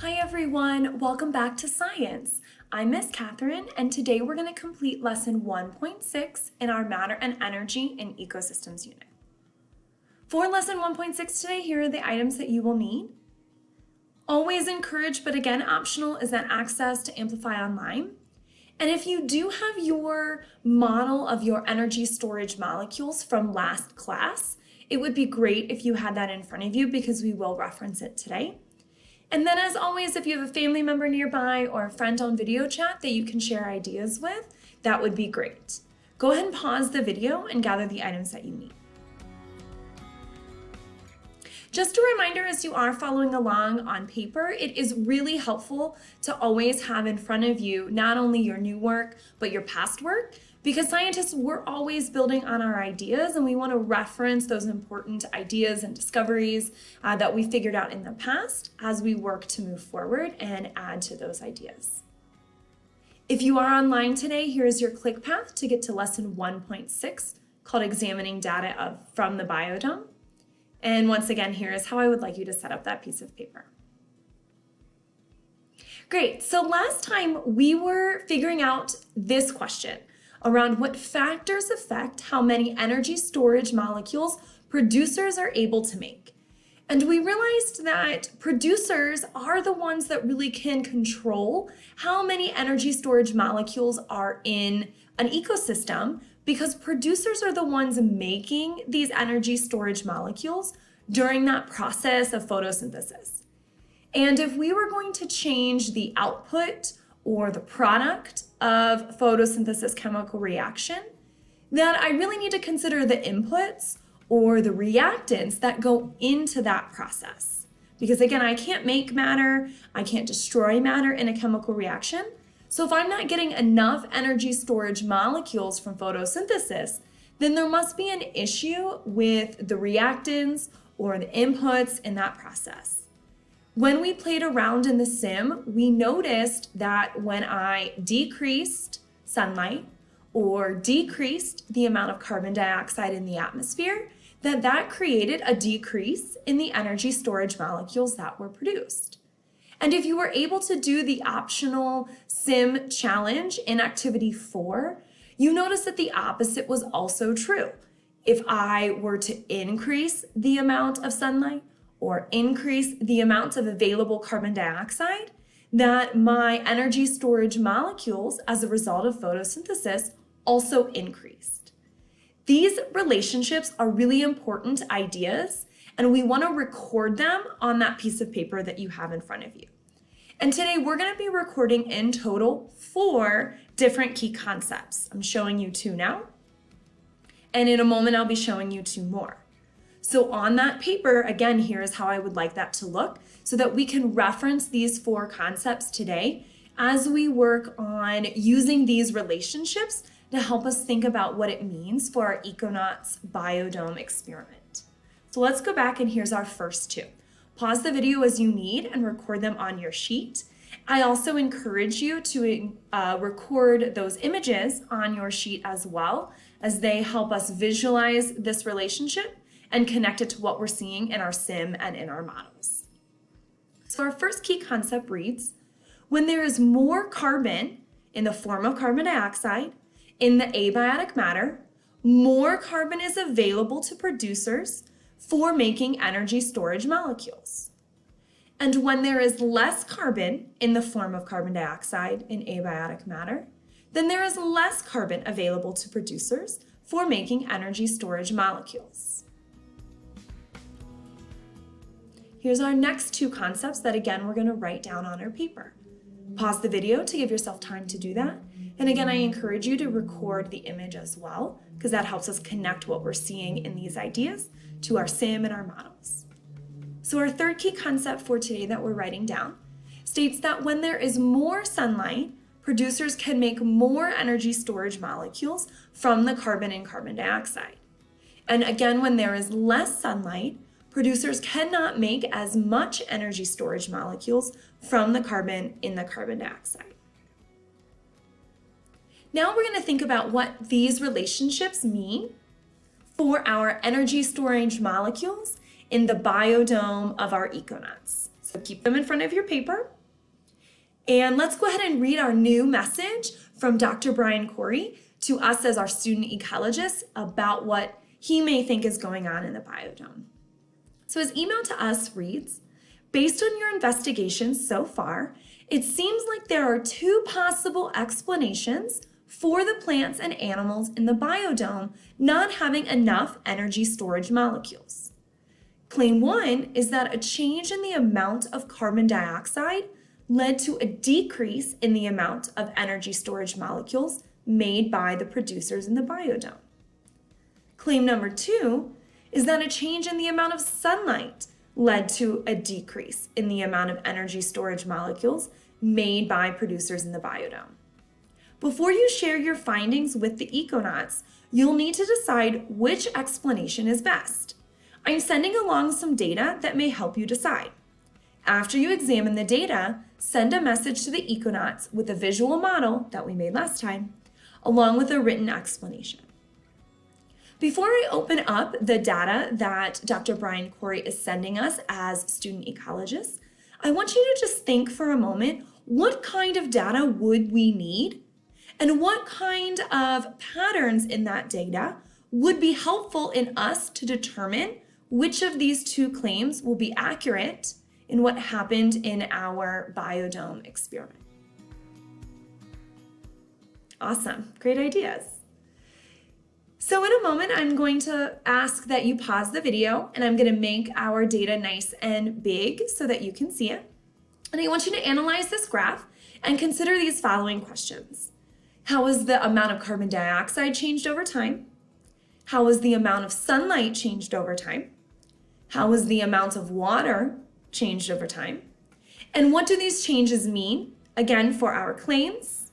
Hi everyone, welcome back to science. I'm Miss Catherine and today we're going to complete lesson 1.6 in our matter and energy in ecosystems unit. For lesson 1.6 today, here are the items that you will need. Always encouraged, but again optional, is that access to Amplify Online. And if you do have your model of your energy storage molecules from last class, it would be great if you had that in front of you because we will reference it today. And then as always, if you have a family member nearby or a friend on video chat that you can share ideas with, that would be great. Go ahead and pause the video and gather the items that you need. Just a reminder as you are following along on paper, it is really helpful to always have in front of you not only your new work, but your past work, because scientists, we're always building on our ideas and we want to reference those important ideas and discoveries uh, that we figured out in the past as we work to move forward and add to those ideas. If you are online today, here's your click path to get to lesson 1.6 called Examining Data of, from the Biodome. And once again, here is how I would like you to set up that piece of paper. Great, so last time we were figuring out this question around what factors affect how many energy storage molecules producers are able to make. And we realized that producers are the ones that really can control how many energy storage molecules are in an ecosystem because producers are the ones making these energy storage molecules during that process of photosynthesis. And if we were going to change the output or the product of photosynthesis chemical reaction, then I really need to consider the inputs or the reactants that go into that process. Because again, I can't make matter, I can't destroy matter in a chemical reaction, so if I'm not getting enough energy storage molecules from photosynthesis, then there must be an issue with the reactants or the inputs in that process. When we played around in the sim, we noticed that when I decreased sunlight or decreased the amount of carbon dioxide in the atmosphere, that that created a decrease in the energy storage molecules that were produced. And if you were able to do the optional sim challenge in activity four, you notice that the opposite was also true. If I were to increase the amount of sunlight or increase the amount of available carbon dioxide, that my energy storage molecules as a result of photosynthesis also increased. These relationships are really important ideas and we want to record them on that piece of paper that you have in front of you. And today we're going to be recording in total four different key concepts. I'm showing you two now, and in a moment I'll be showing you two more. So on that paper, again, here's how I would like that to look so that we can reference these four concepts today as we work on using these relationships to help us think about what it means for our Econauts Biodome experiment. So let's go back and here's our first two. Pause the video as you need and record them on your sheet. I also encourage you to uh, record those images on your sheet as well as they help us visualize this relationship and connect it to what we're seeing in our sim and in our models. So our first key concept reads, when there is more carbon in the form of carbon dioxide in the abiotic matter, more carbon is available to producers for making energy storage molecules. And when there is less carbon in the form of carbon dioxide in abiotic matter, then there is less carbon available to producers for making energy storage molecules. Here's our next two concepts that again we're going to write down on our paper. Pause the video to give yourself time to do that. And again, I encourage you to record the image as well because that helps us connect what we're seeing in these ideas to our sim and our models. So our third key concept for today that we're writing down states that when there is more sunlight, producers can make more energy storage molecules from the carbon and carbon dioxide. And again, when there is less sunlight, producers cannot make as much energy storage molecules from the carbon in the carbon dioxide. Now we're going to think about what these relationships mean for our energy storage molecules in the biodome of our econauts. So keep them in front of your paper. And let's go ahead and read our new message from Dr. Brian Corey to us as our student ecologists about what he may think is going on in the biodome. So his email to us reads, based on your investigations so far, it seems like there are two possible explanations for the plants and animals in the biodome not having enough energy storage molecules. Claim one is that a change in the amount of carbon dioxide led to a decrease in the amount of energy storage molecules made by the producers in the biodome. Claim number two is that a change in the amount of sunlight led to a decrease in the amount of energy storage molecules made by producers in the biodome. Before you share your findings with the Econauts, you'll need to decide which explanation is best. I'm sending along some data that may help you decide. After you examine the data, send a message to the Econauts with a visual model that we made last time, along with a written explanation. Before I open up the data that Dr. Brian Corey is sending us as student ecologists, I want you to just think for a moment, what kind of data would we need? And what kind of patterns in that data would be helpful in us to determine which of these two claims will be accurate in what happened in our biodome experiment. Awesome, great ideas. So in a moment, I'm going to ask that you pause the video and I'm gonna make our data nice and big so that you can see it. And I want you to analyze this graph and consider these following questions. How has the amount of carbon dioxide changed over time? How has the amount of sunlight changed over time? How has the amount of water changed over time? And what do these changes mean, again, for our claims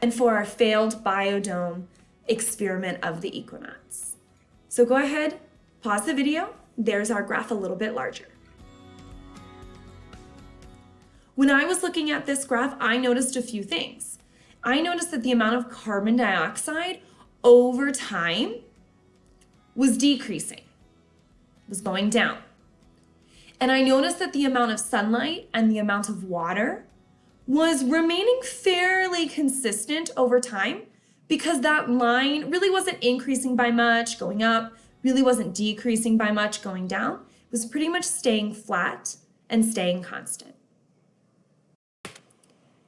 and for our failed biodome experiment of the Econauts. So go ahead, pause the video. There's our graph a little bit larger. When I was looking at this graph, I noticed a few things. I noticed that the amount of carbon dioxide over time was decreasing, was going down. And I noticed that the amount of sunlight and the amount of water was remaining fairly consistent over time because that line really wasn't increasing by much, going up, really wasn't decreasing by much, going down. It was pretty much staying flat and staying constant.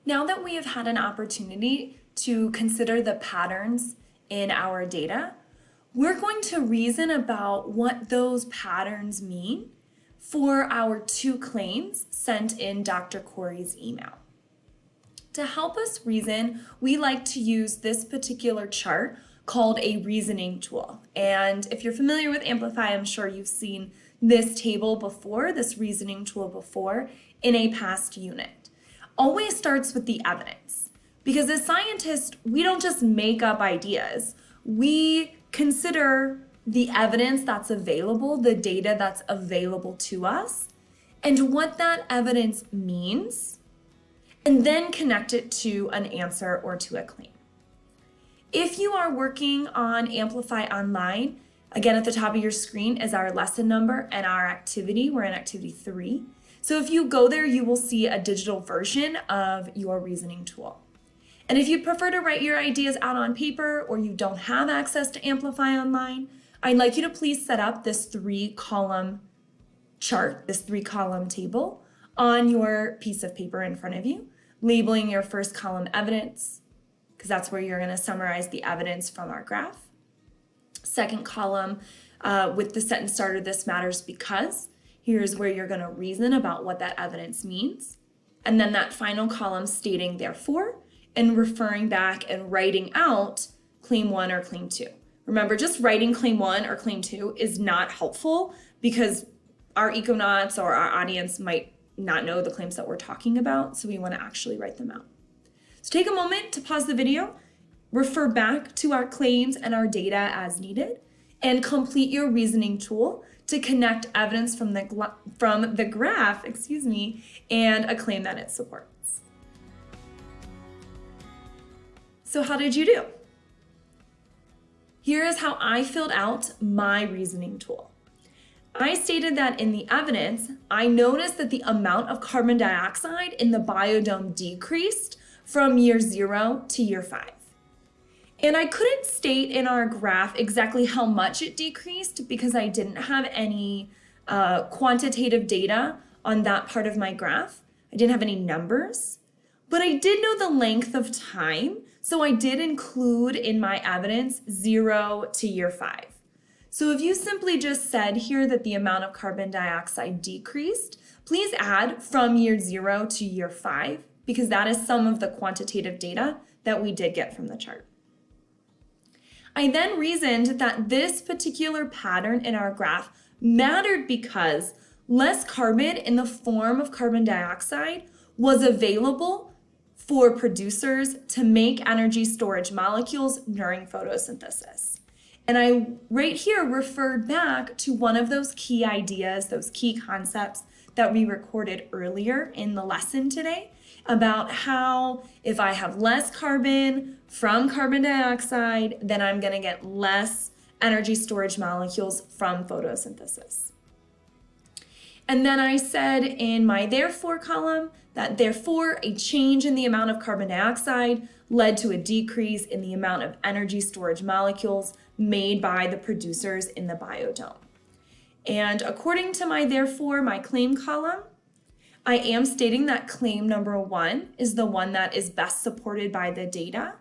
Now that we have had an opportunity to consider the patterns in our data, we're going to reason about what those patterns mean for our two claims sent in Dr. Corey's email. To help us reason, we like to use this particular chart called a reasoning tool. And if you're familiar with Amplify, I'm sure you've seen this table before, this reasoning tool before, in a past unit. Always starts with the evidence. Because as scientists, we don't just make up ideas. We consider the evidence that's available, the data that's available to us, and what that evidence means, and then connect it to an answer or to a claim. If you are working on Amplify Online, again at the top of your screen is our lesson number and our activity. We're in activity three. So if you go there, you will see a digital version of your reasoning tool. And if you prefer to write your ideas out on paper or you don't have access to Amplify Online, I'd like you to please set up this three column chart, this three column table on your piece of paper in front of you, labeling your first column evidence, because that's where you're gonna summarize the evidence from our graph. Second column uh, with the sentence starter, this matters because, here's where you're gonna reason about what that evidence means. And then that final column stating therefore, and referring back and writing out claim one or claim two. Remember, just writing claim one or claim two is not helpful because our econauts or our audience might not know the claims that we're talking about, so we want to actually write them out. So take a moment to pause the video, refer back to our claims and our data as needed, and complete your reasoning tool to connect evidence from the, from the graph, excuse me, and a claim that it supports. So how did you do? Here is how I filled out my reasoning tool. I stated that in the evidence, I noticed that the amount of carbon dioxide in the biodome decreased from year zero to year five. And I couldn't state in our graph exactly how much it decreased because I didn't have any uh, quantitative data on that part of my graph. I didn't have any numbers, but I did know the length of time. So I did include in my evidence zero to year five. So if you simply just said here that the amount of carbon dioxide decreased, please add from year zero to year five, because that is some of the quantitative data that we did get from the chart. I then reasoned that this particular pattern in our graph mattered because less carbon in the form of carbon dioxide was available for producers to make energy storage molecules during photosynthesis. And I right here referred back to one of those key ideas, those key concepts that we recorded earlier in the lesson today about how if I have less carbon from carbon dioxide, then I'm going to get less energy storage molecules from photosynthesis. And then I said in my therefore column that therefore a change in the amount of carbon dioxide led to a decrease in the amount of energy storage molecules made by the producers in the biodome. And according to my therefore, my claim column, I am stating that claim number one is the one that is best supported by the data.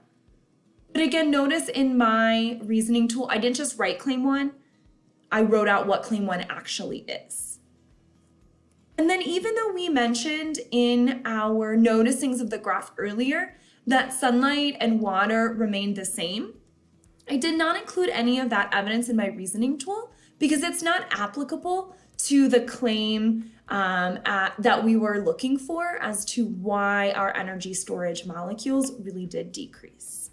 But again, notice in my reasoning tool, I didn't just write claim one, I wrote out what claim one actually is. And then even though we mentioned in our noticings of the graph earlier that sunlight and water remained the same, I did not include any of that evidence in my reasoning tool because it's not applicable to the claim um, at, that we were looking for as to why our energy storage molecules really did decrease.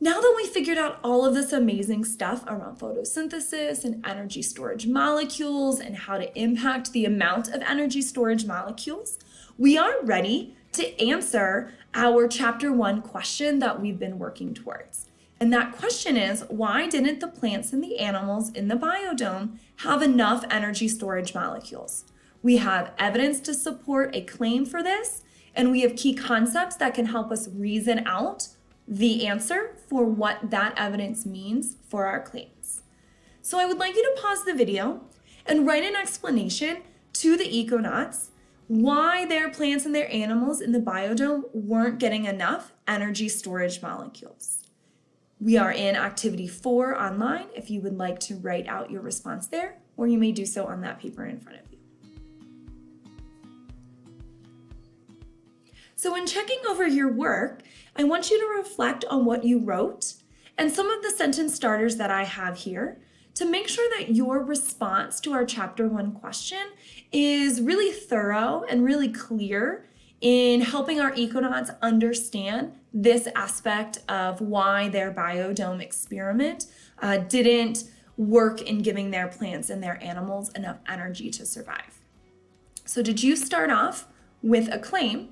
Now that we figured out all of this amazing stuff around photosynthesis and energy storage molecules and how to impact the amount of energy storage molecules, we are ready to answer our chapter one question that we've been working towards. And that question is, why didn't the plants and the animals in the biodome have enough energy storage molecules? We have evidence to support a claim for this, and we have key concepts that can help us reason out the answer for what that evidence means for our claims. So I would like you to pause the video and write an explanation to the Econauts why their plants and their animals in the biodome weren't getting enough energy storage molecules. We are in activity four online if you would like to write out your response there, or you may do so on that paper in front of you. So when checking over your work, I want you to reflect on what you wrote and some of the sentence starters that I have here to make sure that your response to our chapter one question is really thorough and really clear in helping our econauts understand this aspect of why their biodome experiment uh, didn't work in giving their plants and their animals enough energy to survive. So did you start off with a claim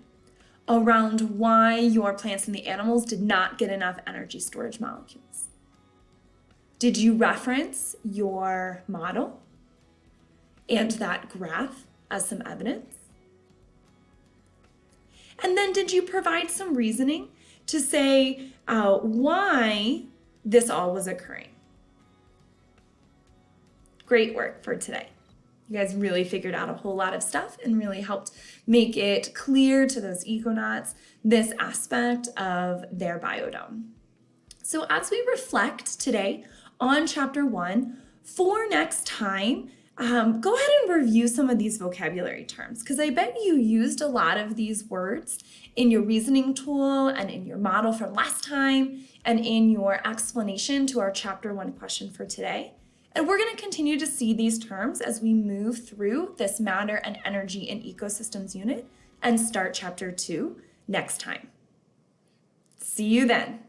around why your plants and the animals did not get enough energy storage molecules? Did you reference your model and that graph as some evidence? And then did you provide some reasoning to say uh, why this all was occurring? Great work for today. You guys really figured out a whole lot of stuff and really helped make it clear to those econauts this aspect of their biodome. So as we reflect today on chapter one. For next time, um, go ahead and review some of these vocabulary terms because I bet you used a lot of these words in your reasoning tool and in your model from last time and in your explanation to our chapter one question for today. And we're going to continue to see these terms as we move through this matter and energy in ecosystems unit and start chapter two next time. See you then.